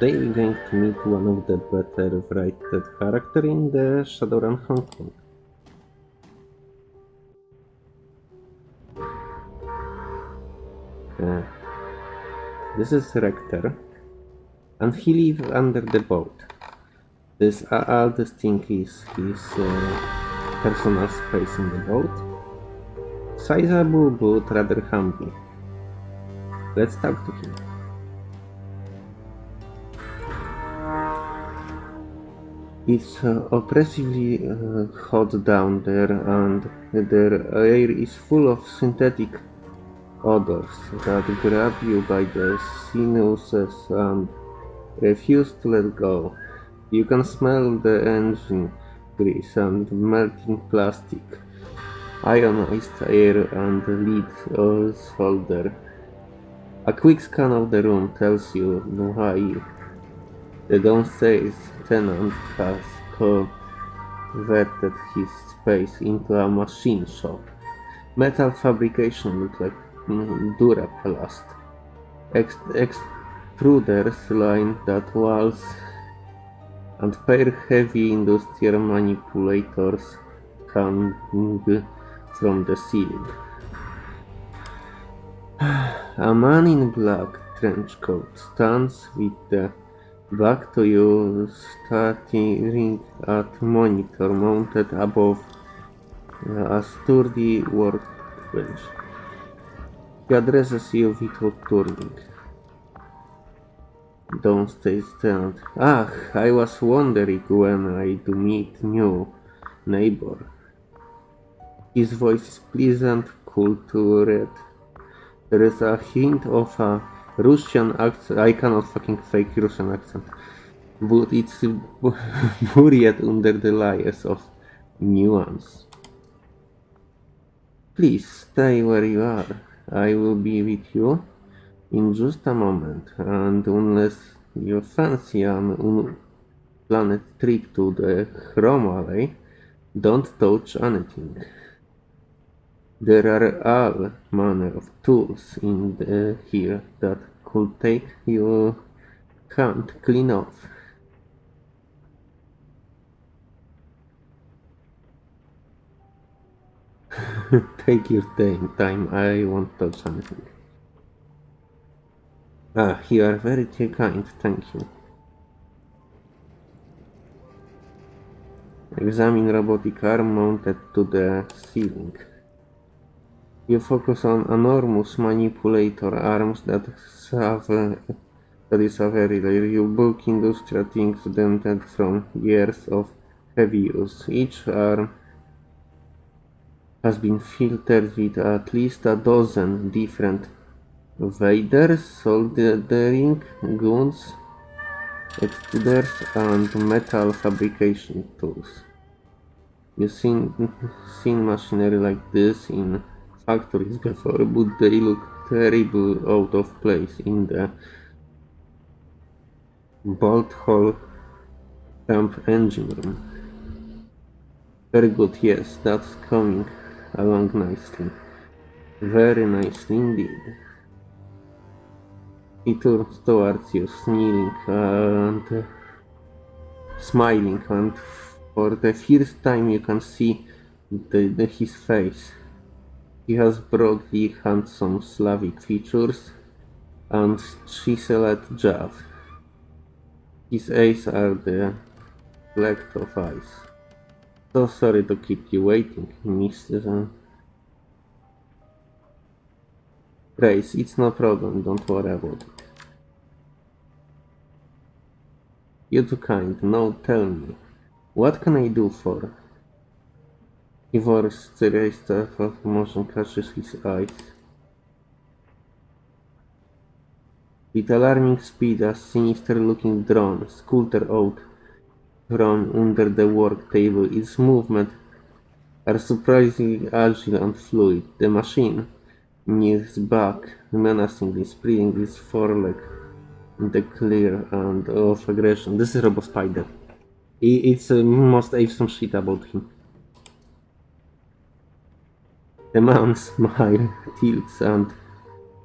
Today we're going to meet one of the better written character in the Shadowrun Hong Kong. Uh, this is Racter, and he lives under the boat. This uh, all this thing is his uh, personal space in the boat. Sizable but rather humble. Let's talk to him. It's uh, oppressively uh, hot down there, and the air is full of synthetic odors that grab you by the sinuses and refuse to let go. You can smell the engine grease and melting plastic, ionized air and lead solder. A quick scan of the room tells you why the downstairs tenant has converted his space into a machine shop. Metal fabrication looks like Duraplast. Ex extruders line that walls and pair heavy industrial manipulators hang from the ceiling. A man in black trench coat stands with the back to you staring at monitor mounted above a sturdy workbench. He addresses you without turning. Don't stay stand. Ah, I was wondering when I do meet new neighbor. His voice is pleasant, cool to read. There is a hint of a Russian accent. I cannot fucking fake Russian accent. But it's buried under the layers of nuance. Please stay where you are. I will be with you in just a moment. And unless you fancy an unplanned trip to the Chrome Alley, don't touch anything. There are all manner of tools in the, here that could take your hand clean off. take your time, I won't touch anything. Ah, you are very kind, thank you. Examine robotic arm mounted to the ceiling. You focus on enormous manipulator arms that have that is a very rare bulk industrial things dented from years of heavy use. Each arm has been filtered with at least a dozen different vaders, soldering guns, extruders, and metal fabrication tools. You've seen, seen machinery like this in factories before, but they look terrible out of place in the bolt hole pump engine room. Very good, yes, that's coming along nicely. Very nicely indeed. He turns towards you, smiling and smiling, and for the first time you can see the, the, his face. He has broadly handsome Slavic features and chiseled jaw. His eyes are the black of eyes. So sorry to keep you waiting, Mr. Grace, it's no problem, don't worry about it. You're too kind, now tell me, what can I do for Ivor's raised of motion catches his eyes. With alarming speed, a sinister-looking drone sculpted out from under the work table. Its movements are surprisingly agile and fluid. The machine kneels back, menacingly spreading its foreleg in the clear and of aggression. This is Robo Spider. It's uh, most awesome shit about him. The man's smile tilts and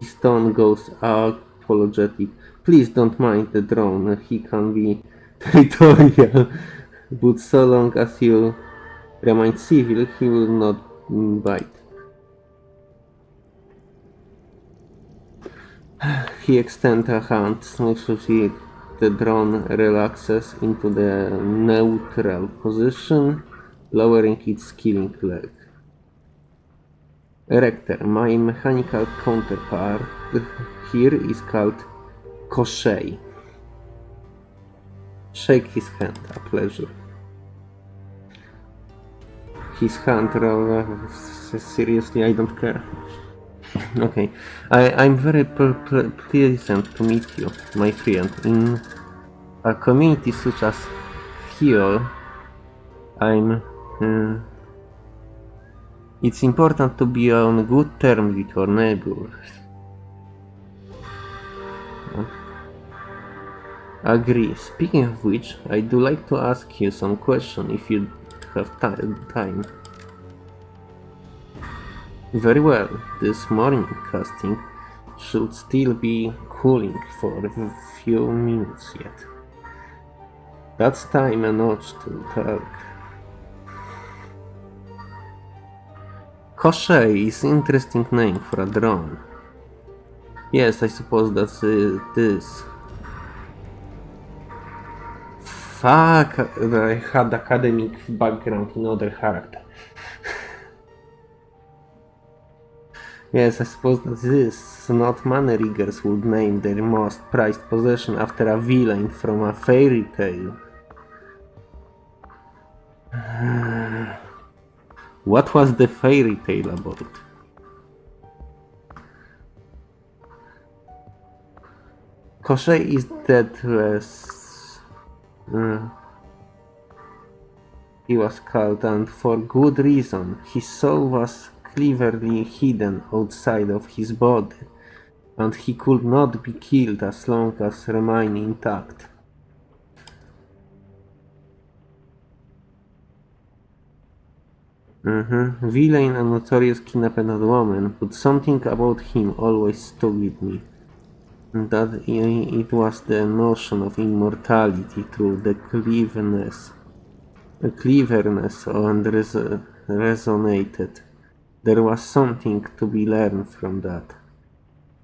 his tone goes apologetic. Please don't mind the drone, he can be territorial, but so long as you remain civil, he will not bite. He extends a hand, smoothly the drone relaxes into the neutral position, lowering its killing leg. Erector, my mechanical counterpart here is called Koshei. Shake his hand, a pleasure. His hand, uh, seriously, I don't care. Okay, I, I'm very pleased to meet you, my friend. In a community such as here, I'm. Uh, it's important to be on good terms with your neighbors. Agree. Speaking of which, I do like to ask you some question if you have time. Very well, this morning casting should still be cooling for a few minutes yet. That's time enough to talk. Koshei is interesting name for a drone. Yes, I suppose that's it is. Fuck, I had academic background in other character. Yes, I suppose that this, not money riggers would name their most prized possession after a villain from a fairy tale. what was the fairy tale about? Koshei is deathless. Uh, he was called and for good reason. His soul was cleverly hidden outside of his body, and he could not be killed as long as remain intact. Mm-hmm. Villain and notorious kidnapped woman, but something about him always stuck with me. That it was the notion of immortality through the cleverness, the cleverness and res resonated there was something to be learned from that.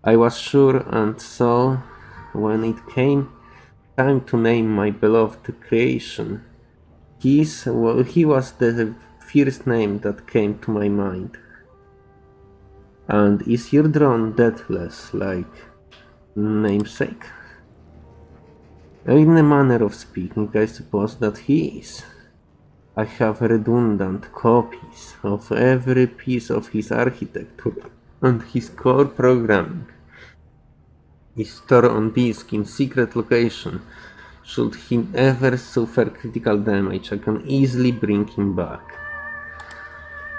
I was sure, and so, when it came time to name my beloved creation, his, well, he was the first name that came to my mind. And is your drone deathless, like namesake? In a manner of speaking, I suppose that he is. I have redundant copies of every piece of his architecture and his core programming is stored on disk in secret location. Should he ever suffer critical damage, I can easily bring him back.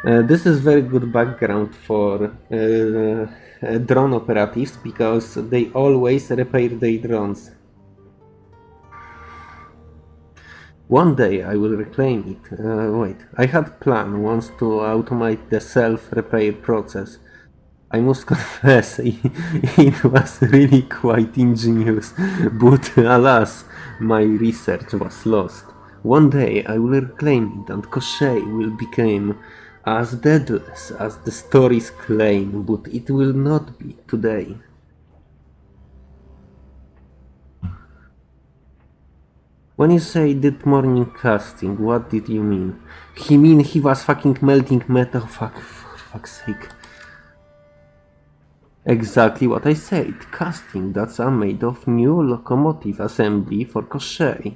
Uh, this is very good background for uh, uh, drone operatives because they always repair their drones One day I will reclaim it. Uh, wait, I had planned once to automate the self-repair process. I must confess, it was really quite ingenious, but alas, my research was lost. One day I will reclaim it and Koshei will become as deadless as the stories claim, but it will not be today. When you say that morning casting, what did you mean? He mean he was fucking melting metal, fuck, for fuck's sake. Exactly what I said, casting, that's a made of new locomotive assembly for Koshei.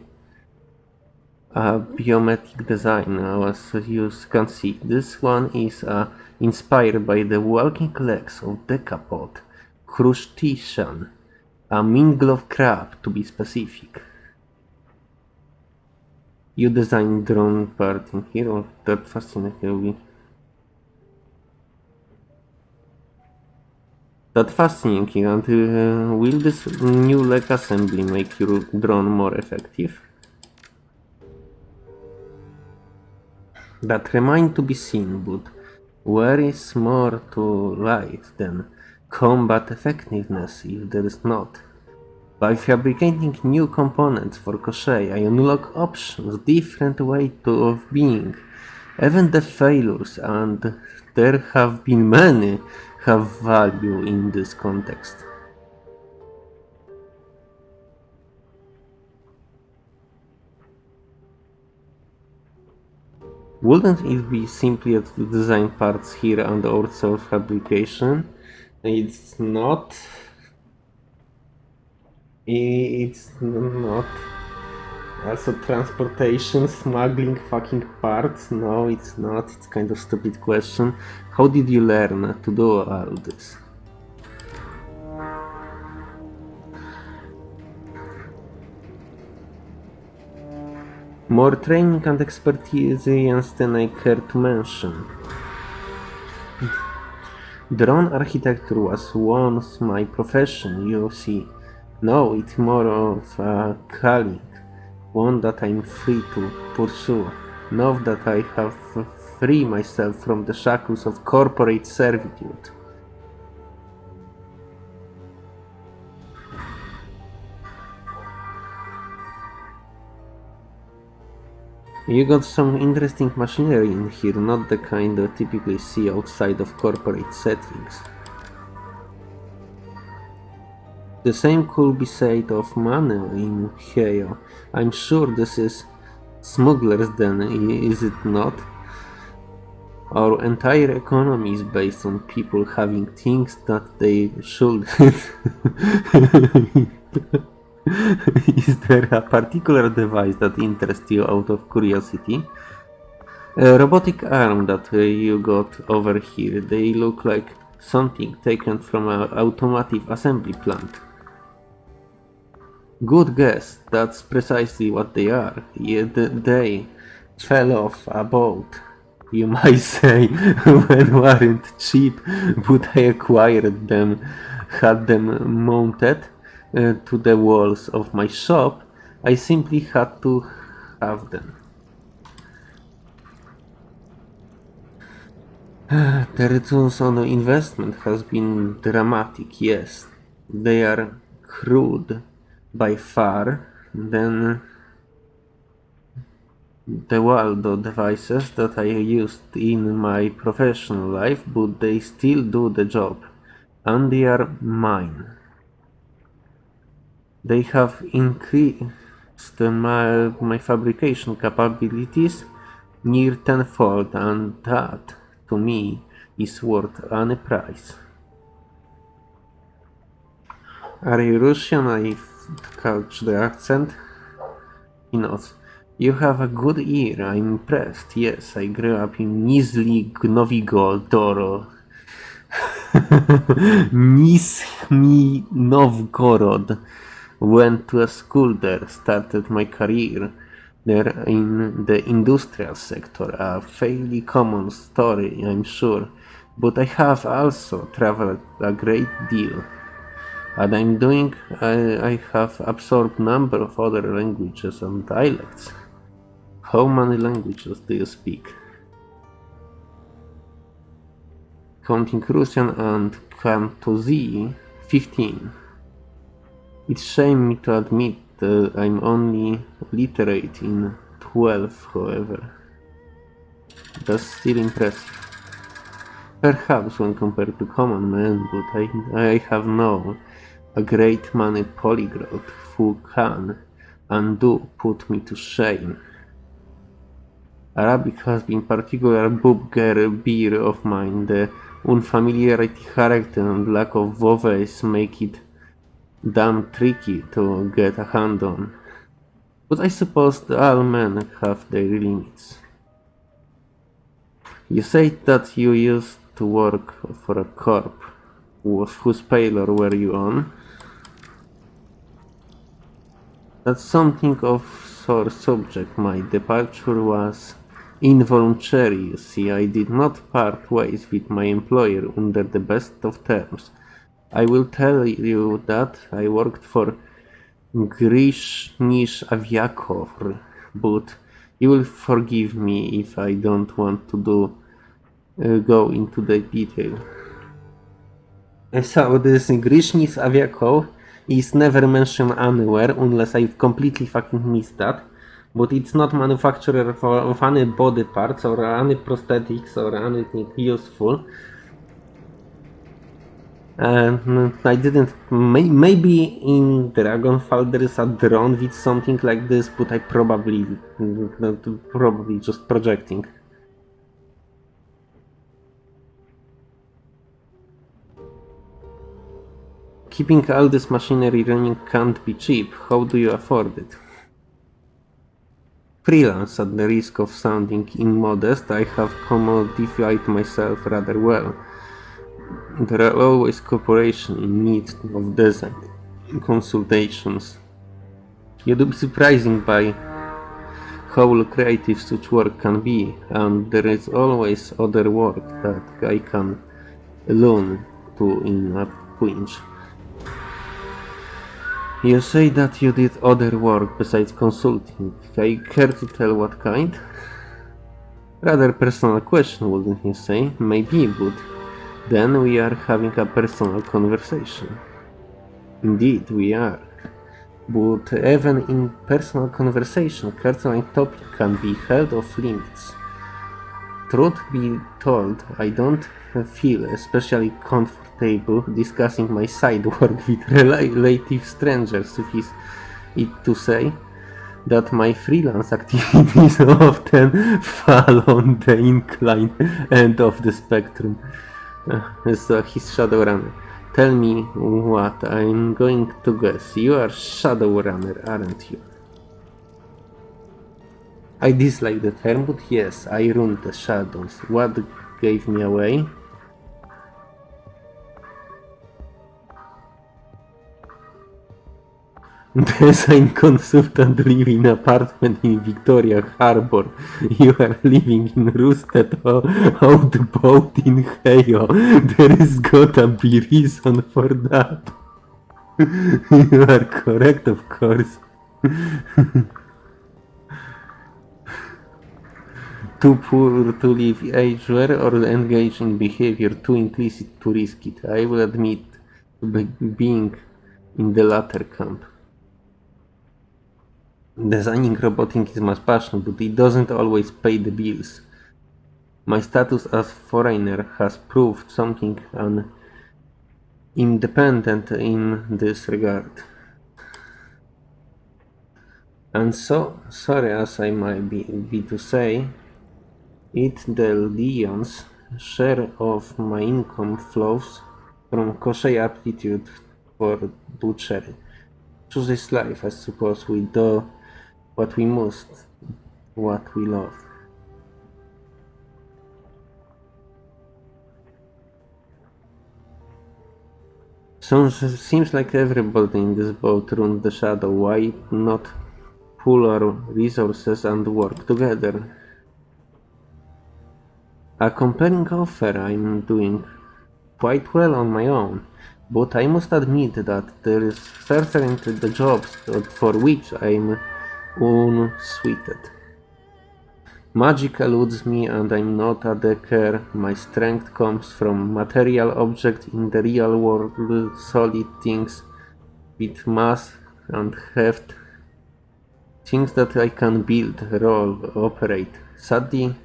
A biometric design, as you can see, this one is uh, inspired by the walking legs of Decapod, Crustacean, a minglove crab to be specific. You design drone part in here or that fascinating That fascinating and uh, will this new leg assembly make your drone more effective? That remain to be seen, but where is more to life than combat effectiveness if there is not? By fabricating new components for Koshei, I unlock options, different ways of being. Even the failures, and there have been many, have value in this context. Wouldn't it be simpler to design parts here and also fabrication? It's not. It's not. Also transportation, smuggling fucking parts? No, it's not. It's kind of stupid question. How did you learn to do all this? More training and experience than I care to mention. Drone architecture was once my profession, you see. Now it's more of a calling, one that I'm free to pursue. Now that I have freed myself from the shackles of corporate servitude. You got some interesting machinery in here, not the kind you typically see outside of corporate settings. The same could be said of money in Heoi. I'm sure this is smugglers then, is it not? Our entire economy is based on people having things that they shouldn't. Is there a particular device that interests you out of curiosity? A robotic arm that uh, you got over here, they look like something taken from an automotive assembly plant. Good guess, that's precisely what they are. Yet they fell off a boat, you might say, when weren't cheap, but I acquired them, had them mounted uh, to the walls of my shop, I simply had to have them. The returns on investment has been dramatic, yes. They are crude by far than the Waldo devices that I used in my professional life, but they still do the job, and they are mine. They have increased my, my fabrication capabilities near tenfold and that, to me, is worth any price. Are you Russian? I catch the accent. He nods. You have a good ear, I'm impressed. Yes, I grew up in Nizhny Novgorod. Nizhny Novgorod went to a school there, started my career there in the industrial sector, a fairly common story, I'm sure, but I have also traveled a great deal. And I'm doing, I, I have absorbed number of other languages and dialects. How many languages do you speak? Counting Russian and Cantosi, 15. It's shame me to admit that I'm only literate in 12, however. That's still impressive. Perhaps when compared to common men, but I, I have known a great many polyglot who can and do put me to shame. Arabic has been particular bugbear of mine. The unfamiliarity character and lack of vowels make it damn tricky to get a hand on. But I suppose all men have their limits. You say that you used to work for a corp. Whose payroll were you on? That's something of sore subject. My departure was involuntary, you see. I did not part ways with my employer under the best of terms. I will tell you that I worked for Grishnish Aviakor, but you will forgive me if I don't want to do uh, go into the detail. So this Grishnis Aviakov is never mentioned anywhere unless I've completely fucking missed that. But it's not manufacturer for, of any body parts or any prosthetics or anything useful. I didn't. May, maybe in Dragonfall there is a drone with something like this, but I probably, probably just projecting. Keeping all this machinery running can't be cheap. How do you afford it? Freelance, at the risk of sounding immodest, I have commodified myself rather well. There are always cooperation in need of design consultations. You'd be surprised by how creative such work can be, and there is always other work that I can learn to in a pinch. You say that you did other work besides consulting. I care to tell what kind? Rather personal question, wouldn't you say? Maybe, but then we are having a personal conversation. Indeed, we are. But even in personal conversation, certain topic can be held off limits. Truth be told, I don't feel especially comfortable discussing my side work with relative strangers, is it to say that my freelance activities often fall on the inclined end of the spectrum uh, his Shadowrunner. Tell me what I'm going to guess. You are Shadow Runner, aren't you? I dislike the term, but yes, I run the shadows. What gave me away? Design consultant living in apartment in Victoria Harbour. You are living in Roosted Outboat in Heoi. There is gotta be reason for that. you are correct, of course. too poor to live elsewhere or engage in behavior too implicit to risk it. I will admit being in the latter camp. Designing roboting is my passion, but it doesn't always pay the bills. My status as foreigner has proved something un independent in this regard. And so, sorry as I might be, be to say, it the Leon's share of my income flows from kosher aptitude for butchery. Choose this life, I suppose, we do what we must, what we love. Sounds, seems like everybody in this boat runs the shadow. Why not pool our resources and work together? A compelling offer I'm doing quite well on my own, but I must admit that there is certainly the jobs for which I'm unsweeted. Magic eludes me and I'm not a decker. My strength comes from material objects in the real world, solid things with mass and heft. Things that I can build, roll, operate. Sadly,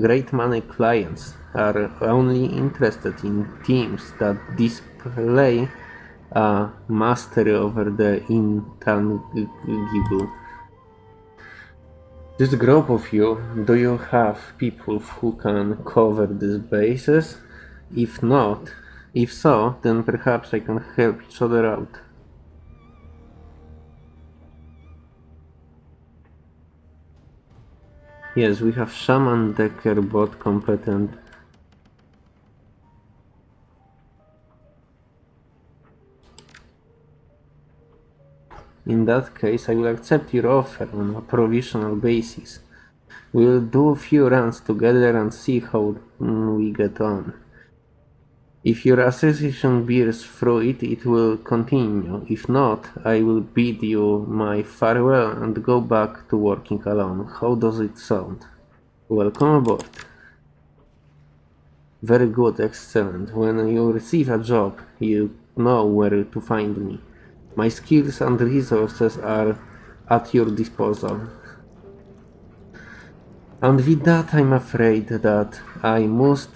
great many clients are only interested in teams that display a mastery over the intangible. This group of you, do you have people who can cover these bases? If not, if so, then perhaps I can help each other out. Yes, we have Shaman Decker bot competent In that case, I will accept your offer on a provisional basis. We will do a few runs together and see how we get on. If your association bears fruit, it will continue. If not, I will bid you my farewell and go back to working alone. How does it sound? Welcome aboard. Very good, excellent. When you receive a job, you know where to find me. My skills and resources are at your disposal. And with that, I'm afraid that I must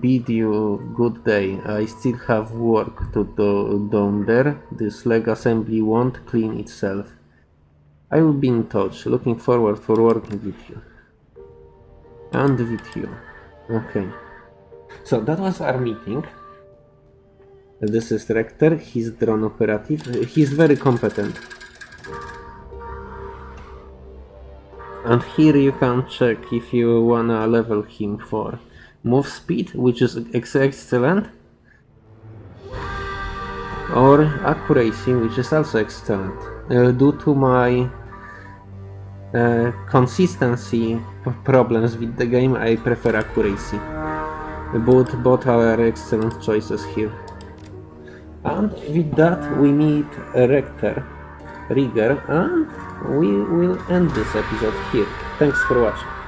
bid you good day. I still have work to do down there. This leg assembly won't clean itself. I will be in touch. Looking forward for working with you. And with you. Okay. So that was our meeting. This is Racter. He's drone operative. He's very competent. And here you can check if you wanna level him for move speed, which is ex excellent, or accuracy, which is also excellent. Uh, due to my uh, consistency problems with the game, I prefer accuracy. Both, both are excellent choices here. And with that, we meet Racter Rigger, and we will end this episode here. Thanks for watching.